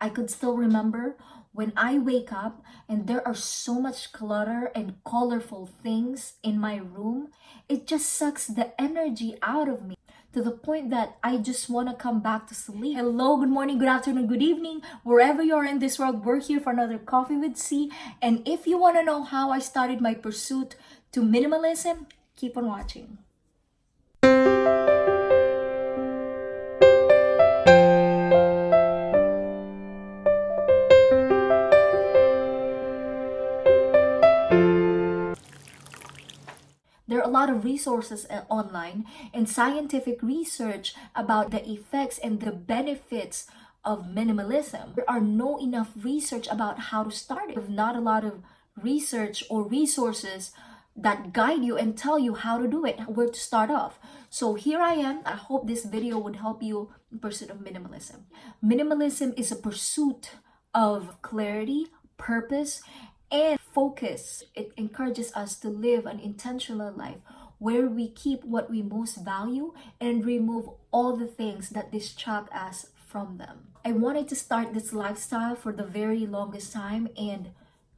I could still remember when I wake up and there are so much clutter and colorful things in my room, it just sucks the energy out of me to the point that I just want to come back to sleep. Hello, good morning, good afternoon, good evening. Wherever you are in this world, we're here for another Coffee with C. And if you want to know how I started my pursuit to minimalism, keep on watching. Lot of resources uh, online and scientific research about the effects and the benefits of minimalism. There are no enough research about how to start it. Not a lot of research or resources that guide you and tell you how to do it, where to start off. So here I am. I hope this video would help you in pursuit of minimalism. Minimalism is a pursuit of clarity, purpose, and focus. It encourages us to live an intentional life where we keep what we most value and remove all the things that distract us from them. I wanted to start this lifestyle for the very longest time and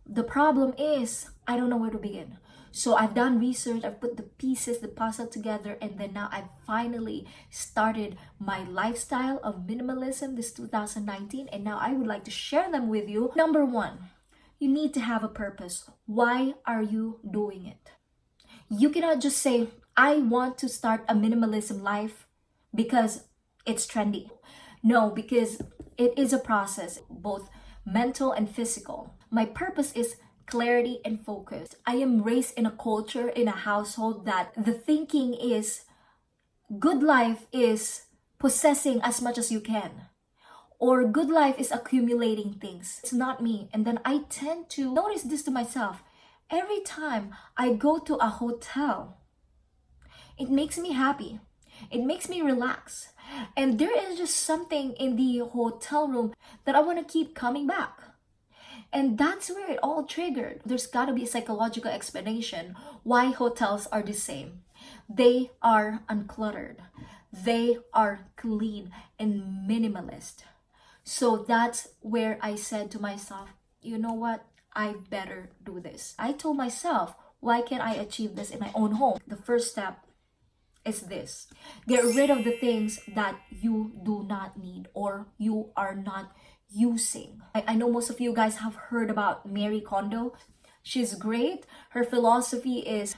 the problem is I don't know where to begin. So I've done research, I've put the pieces, the puzzle together, and then now I've finally started my lifestyle of minimalism this 2019. And now I would like to share them with you. Number one, you need to have a purpose. Why are you doing it? You cannot just say, I want to start a minimalism life because it's trendy. No, because it is a process, both mental and physical. My purpose is clarity and focus. I am raised in a culture, in a household that the thinking is good life is possessing as much as you can or good life is accumulating things. It's not me. And then I tend to notice this to myself. Every time I go to a hotel, it makes me happy. It makes me relax. And there is just something in the hotel room that I want to keep coming back. And that's where it all triggered. There's got to be a psychological explanation why hotels are the same. They are uncluttered. They are clean and minimalist. So that's where I said to myself, you know what? I better do this. I told myself, why can't I achieve this in my own home? The first step is this. Get rid of the things that you do not need or you are not using. I, I know most of you guys have heard about Marie Kondo. She's great. Her philosophy is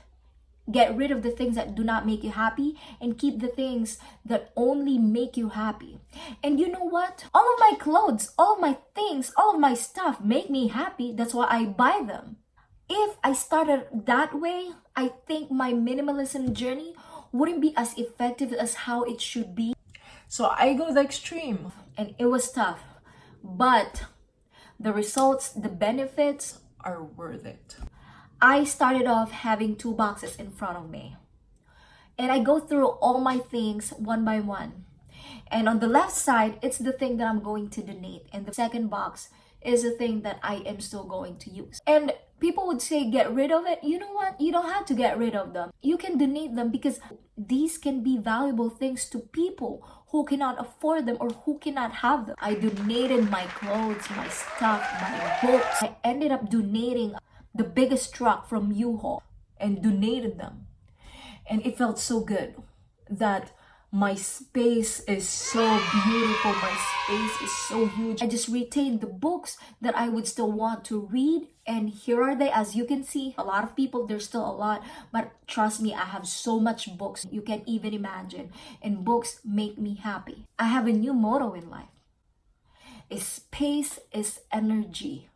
Get rid of the things that do not make you happy and keep the things that only make you happy. And you know what? All of my clothes, all of my things, all of my stuff make me happy. That's why I buy them. If I started that way, I think my minimalism journey wouldn't be as effective as how it should be. So I go the extreme. And it was tough. But the results, the benefits are worth it. I started off having two boxes in front of me. And I go through all my things one by one. And on the left side, it's the thing that I'm going to donate. And the second box is the thing that I am still going to use. And people would say, get rid of it. You know what? You don't have to get rid of them. You can donate them because these can be valuable things to people who cannot afford them or who cannot have them. I donated my clothes, my stuff, my books. I ended up donating the biggest truck from U-Haul and donated them. And it felt so good that my space is so beautiful. My space is so huge. I just retained the books that I would still want to read. And here are they. As you can see, a lot of people, there's still a lot. But trust me, I have so much books you can't even imagine. And books make me happy. I have a new motto in life. Space is energy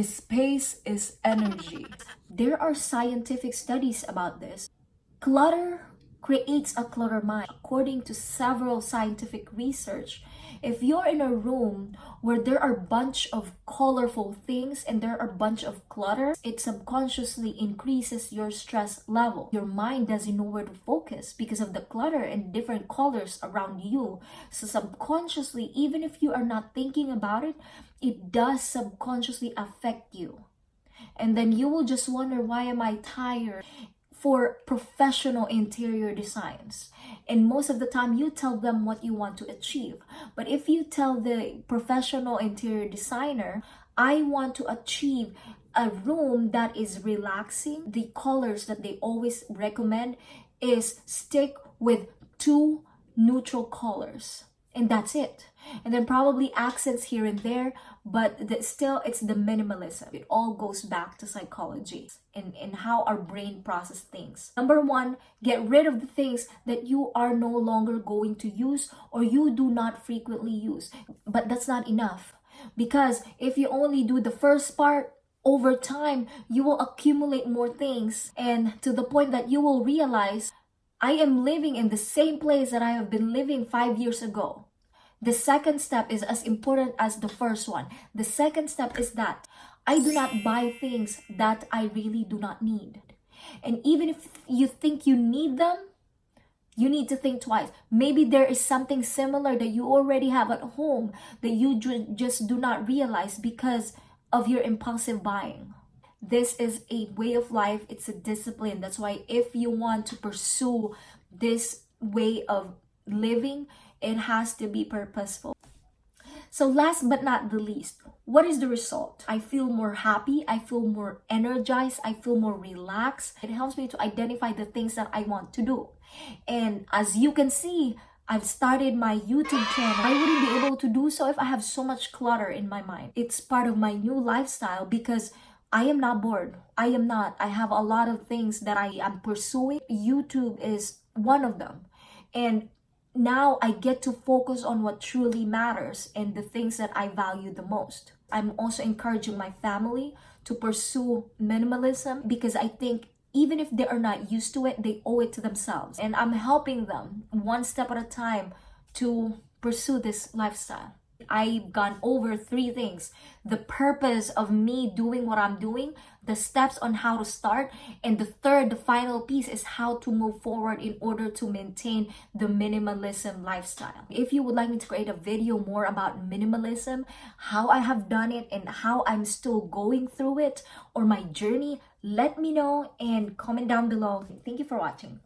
space is energy. There are scientific studies about this. Clutter creates a clutter mind. According to several scientific research, if you're in a room where there are a bunch of colorful things and there are a bunch of clutter, it subconsciously increases your stress level. Your mind doesn't know where to focus because of the clutter and different colors around you. So subconsciously, even if you are not thinking about it, it does subconsciously affect you. And then you will just wonder, why am I tired? For professional interior designs. And most of the time, you tell them what you want to achieve. But if you tell the professional interior designer, I want to achieve a room that is relaxing, the colors that they always recommend is stick with two neutral colors and that's it. And then probably accents here and there but the, still it's the minimalism. It all goes back to psychology and, and how our brain process things. Number one get rid of the things that you are no longer going to use or you do not frequently use. But that's not enough. Because if you only do the first part over time you will accumulate more things. And to the point that you will realize I am living in the same place that I have been living five years ago. The second step is as important as the first one. The second step is that I do not buy things that I really do not need. And even if you think you need them, you need to think twice. Maybe there is something similar that you already have at home that you just do not realize because of your impulsive buying this is a way of life. It's a discipline. That's why if you want to pursue this way of living it has to be purposeful. So last but not the least what is the result? I feel more happy. I feel more energized. I feel more relaxed. It helps me to identify the things that i want to do. And as you can see I've started my YouTube channel. I wouldn't be able to do so if I have so much clutter in my mind. It's part of my new lifestyle because I am not bored. I am not. I have a lot of things that I am pursuing. YouTube is one of them. And now I get to focus on what truly matters and the things that I value the most. I'm also encouraging my family to pursue minimalism because I think even if they are not used to it, they owe it to themselves. And I'm helping them one step at a time to pursue this lifestyle. I've gone over three things the purpose of me doing what I'm doing, the steps on how to start, and the third, the final piece is how to move forward in order to maintain the minimalism lifestyle. If you would like me to create a video more about minimalism, how I have done it, and how I'm still going through it, or my journey, let me know and comment down below. Thank you for watching.